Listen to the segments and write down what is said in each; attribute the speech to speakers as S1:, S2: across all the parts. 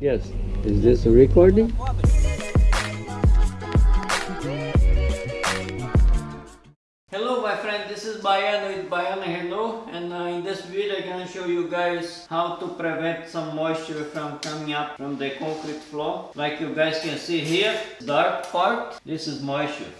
S1: Yes. Is this a recording? Hello my friend, this is Bayan with Bayan Hello and uh, in this video I'm gonna show you guys how to prevent some moisture from coming up from the concrete floor. Like you guys can see here, dark part, this is moisture.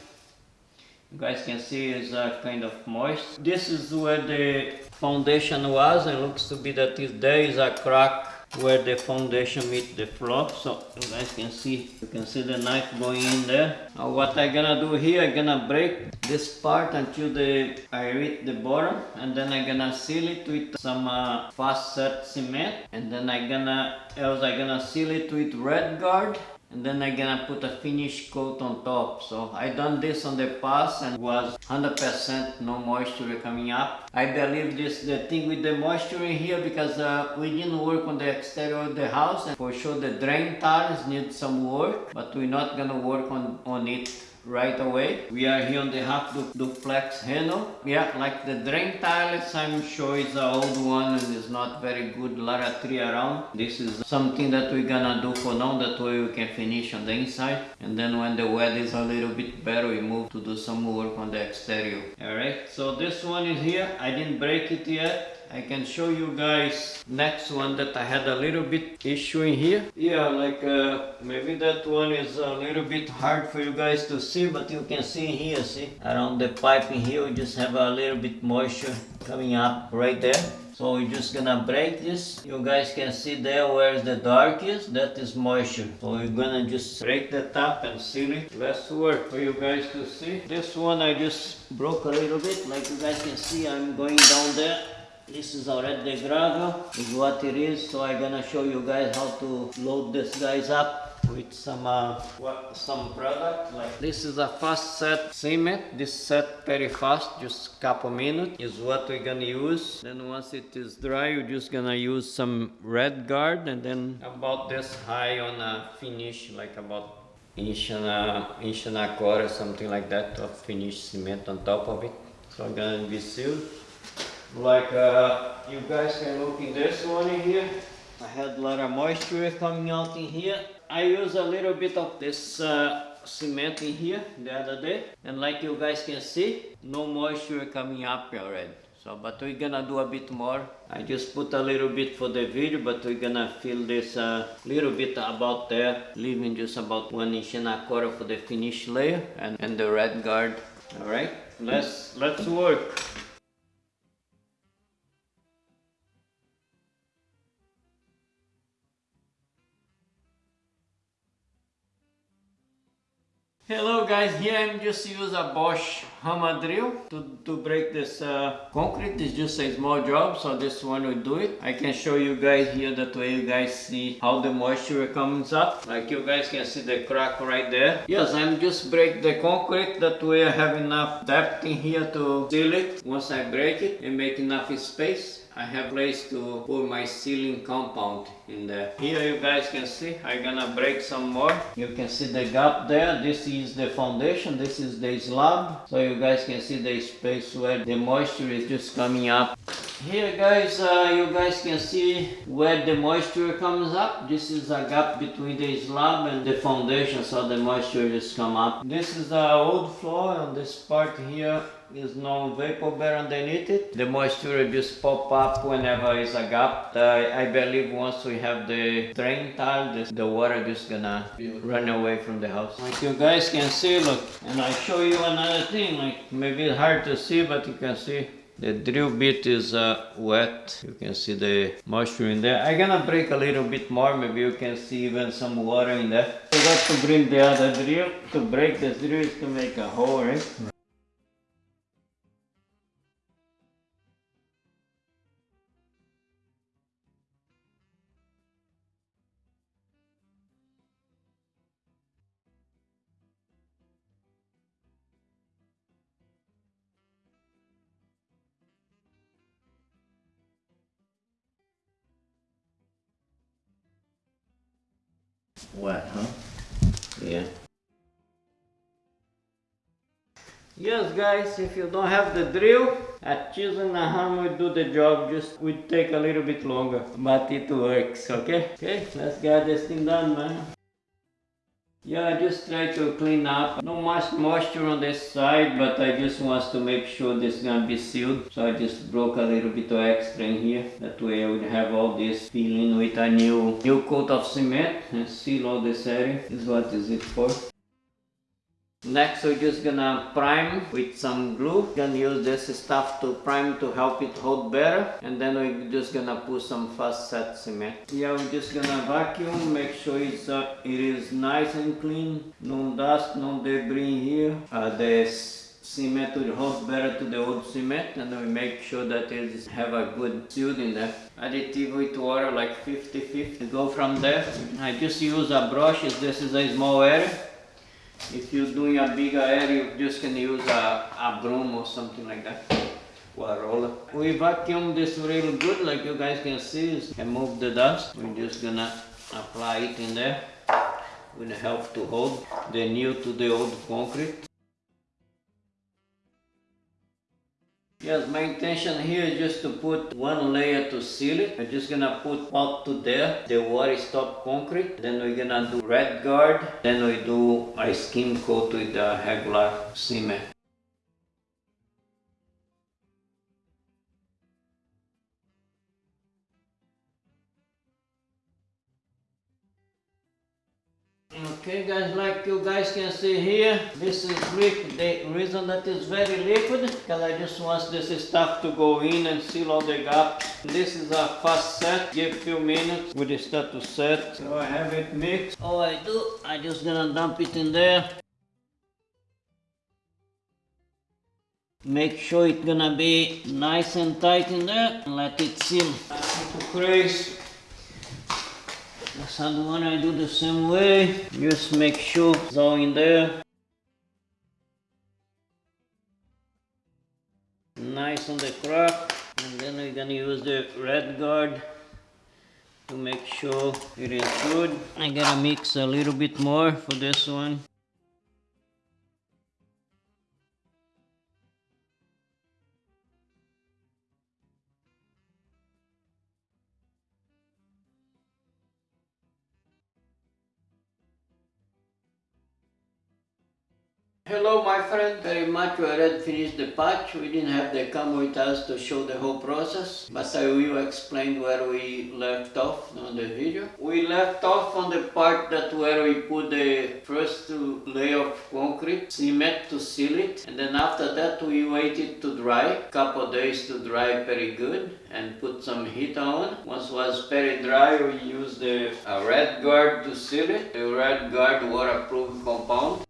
S1: You guys can see it's uh, kind of moist. This is where the foundation was and looks to be that there is a crack where the foundation meet the floor so you guys can see you can see the knife going in there. Now what i'm gonna do here i'm gonna break this part until the i reach the bottom and then i'm gonna seal it with some uh, fast set cement. And then i'm gonna else i'm gonna seal it with RedGard and then I'm gonna put a finish coat on top. So I done this on the past and was 100% no moisture coming up. I believe this the thing with the moisture in here because uh, we didn't work on the exterior of the house and for sure the drain tiles need some work but we're not gonna work on on it right away. We are here on the half du duplex Reno. Yeah, like the drain tiles, I'm sure it's an old one and it's not very good, lot of tree around. This is something that we're gonna do for now, that way we can finish on the inside. And then when the weather is a little bit better, we move to do some work on the exterior. Alright, so this one is here. I didn't break it yet. I can show you guys next one that I had a little bit issue in here. Yeah, like uh, maybe that one is a little bit hard for you guys to see, but you can see here, see? Around the pipe in here, we just have a little bit moisture coming up right there. So we're just gonna break this. You guys can see there where the dark is, that is moisture. So we're gonna just break the top and seal it. Let's work for you guys to see. This one I just broke a little bit. Like you guys can see, I'm going down there this is already the gravel, is what it is. So I'm gonna show you guys how to load this guys up with some uh, what, some product. Like this is a fast set cement. This set very fast just a couple minutes is what we're gonna use. Then once it is dry you're just gonna use some RedGard and then about this high on a finish like about inch and a inch and a quarter something like that of finished cement on top of it. So I'm gonna be sealed like uh, you guys can look in this one here. I had a lot of moisture coming out in here. I use a little bit of this uh, cement in here the other day. And like you guys can see, no moisture coming up already. So, but we're gonna do a bit more. I just put a little bit for the video, but we're gonna fill this a uh, little bit about there, leaving just about one inch and a quarter for the finish layer and, and the RedGard. All right, let's let's work. Hello guys, here I'm just use a Bosch hammer drill to, to break this uh, concrete. It's just a small job, so this one will do it. I can show you guys here that way you guys see how the moisture comes up. Like you guys can see the crack right there. Yes, I'm just break the concrete that way I have enough depth in here to seal it. Once I break it and make enough space, I have place to put my sealing compound in there. Here you guys can see, I'm gonna break some more. You can see the gap there. This is the foundation, this is the slab. So you guys can see the space where the moisture is just coming up. Here guys, uh, you guys can see where the moisture comes up. This is a gap between the slab and the foundation, so the moisture just come up. This is the old floor on this part here is no vapor bear underneath it. The moisture just pop up whenever is a gap. Uh, I believe once we have the drain tile, this, the water just gonna run away from the house. Like you guys can see, look, and I show you another thing, like maybe it's hard to see, but you can see the drill bit is uh, wet. You can see the moisture in there. I'm gonna break a little bit more. Maybe you can see even some water in there. I got to bring the other drill. To break this drill is to make a hole, right? Wet, huh? Yeah. Yes guys, if you don't have the drill, a chisel and a hammer do the job, just would take a little bit longer, but it works, okay? Okay, let's get this thing done man. Yeah, I just try to clean up. No much moisture on this side, but I just want to make sure this is gonna be sealed. So I just broke a little bit of extra in here. That way I would have all this filling with a new new coat of cement and seal all this area. This is what is it for. Next we're just gonna prime with some glue. Gonna use this stuff to prime to help it hold better. And then we're just gonna put some fast set cement. Yeah, we're just gonna vacuum, make sure it's uh, it is nice and clean. No dust, no debris here. Uh, the cement will hold better to the old cement and we make sure that it have a good sealed in there. Additive with water like 50-50. Go from there. I just use a brush, this is a small area if you're doing a bigger area, you just can use a, a broom or something like that. Or a roller. We vacuum this real good, like you guys can see, remove the dust. We're just gonna apply it in there. Will help to hold the new to the old concrete. Yes, my intention here is just to put one layer to seal it. I'm just gonna put out to there the water stop concrete. Then we're gonna do RedGard. Then we do a skim coat with the regular cement. Okay guys, like you guys can see here, this is liquid. The reason that is very liquid, because I just want this stuff to go in and seal all the gaps. This is a fast set, give a few minutes with the start to set. So I have it mixed. All I do, I just gonna dump it in there. Make sure it's gonna be nice and tight in there and let it seal. To The other one I do the same way. Just make sure it's all in there. Nice on the crack. And then we're gonna use the RedGard to make sure it is good. I gotta mix a little bit more for this one. Hello my friend, very much we already finished the patch. We didn't have the camera with us to show the whole process, but I will explain where we left off on the video. We left off on the part that where we put the first layer of concrete, cement to seal it, and then after that we waited to dry, couple days to dry very good, and put some heat on. Once was very dry, we used the uh, RedGard to seal it, the RedGard waterproof compound.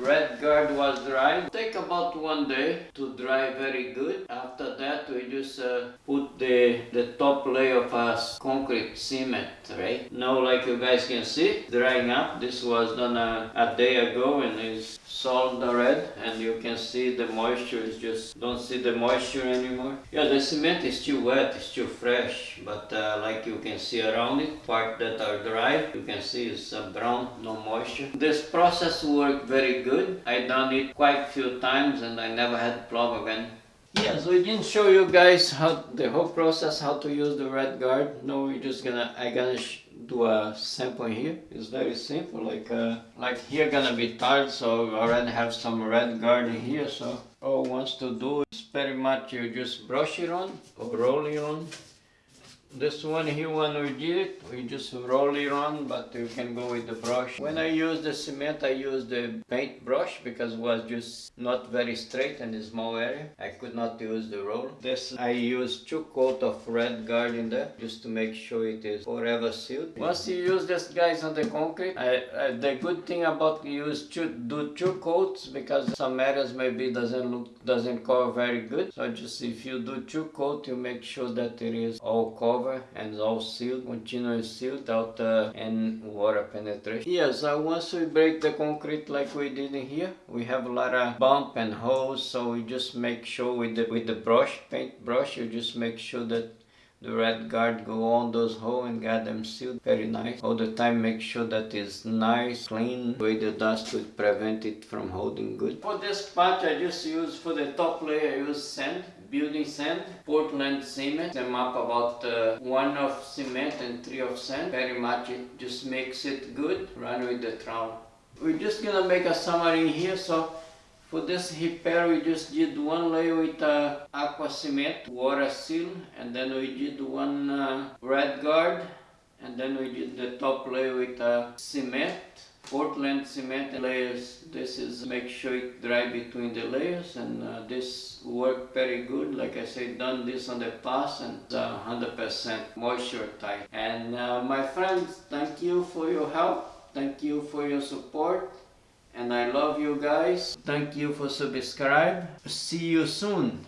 S1: Red guard was dry, take about one day to dry very good. After that, we just uh, put the, the top layer of a concrete cement, right? Now, like you guys can see, drying up. This was done a, a day ago and it's solid red and you can see the moisture is just, don't see the moisture anymore. Yeah, the cement is still wet, it's still fresh, but uh, like you can see around it, part that are dry, you can see it's uh, brown, no moisture. This process worked very good. I done it quite few times and I never had problem again. Yeah, so we didn't show you guys how the whole process, how to use the RedGard. No, we're just gonna, I gonna do a sample here. It's very simple, like uh, like here gonna be tiled, so already have some RedGard in here. So all wants to do is very much you just brush it on or roll it on this one here when we did it, we just roll it on, but you can go with the brush. When I use the cement, I use the paint brush because it was just not very straight in the small area. I could not use the roll. This I use two coat of RedGard in there just to make sure it is forever sealed. Once you use this guys on the concrete, I, I, the good thing about use two, do two coats because some areas maybe doesn't look doesn't cover very good. So just if you do two coat, you make sure that it is all covered and all sealed, continuously sealed out uh, and water penetration. Yes, uh, once we break the concrete like we did in here, we have a lot of bump and holes, so we just make sure with the with the brush, paint brush, you just make sure that the RedGard go on those holes and get them sealed very nice. All the time make sure that it's nice clean way the dust will prevent it from holding good. For this patch i just use for the top layer i use sand building sand portland cement them up about uh, one of cement and three of sand. Very much it just makes it good run with the trowel we're just gonna make a summary here so for this repair we just did one layer with uh, aqua cement, water seal and then we did one uh, RedGard and then we did the top layer with uh, cement, Portland cement layers. This is make sure it dry between the layers and uh, this worked very good. Like I said, done this on the past and 100% moisture tight. And uh, my friends, thank you for your help. Thank you for your support and I love you guys. Thank you for subscribe. See you soon.